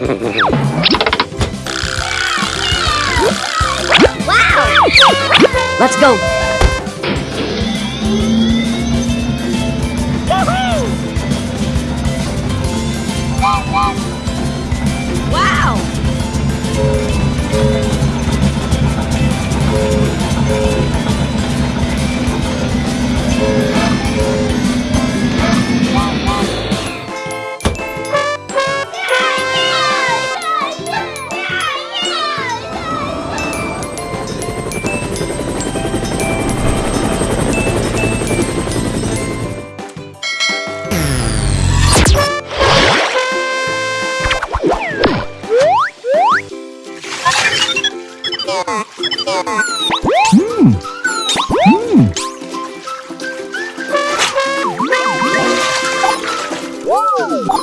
wow! Let's go! Woo!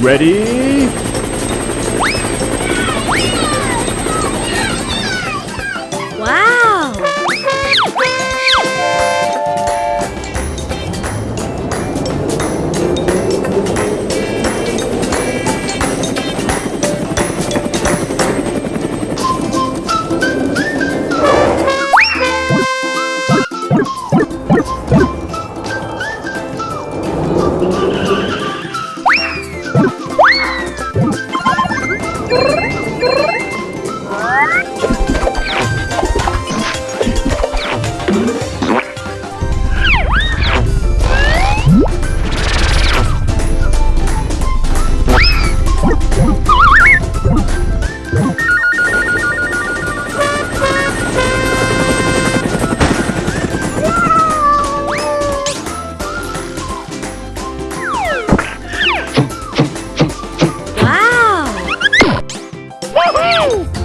Ready? Uhul!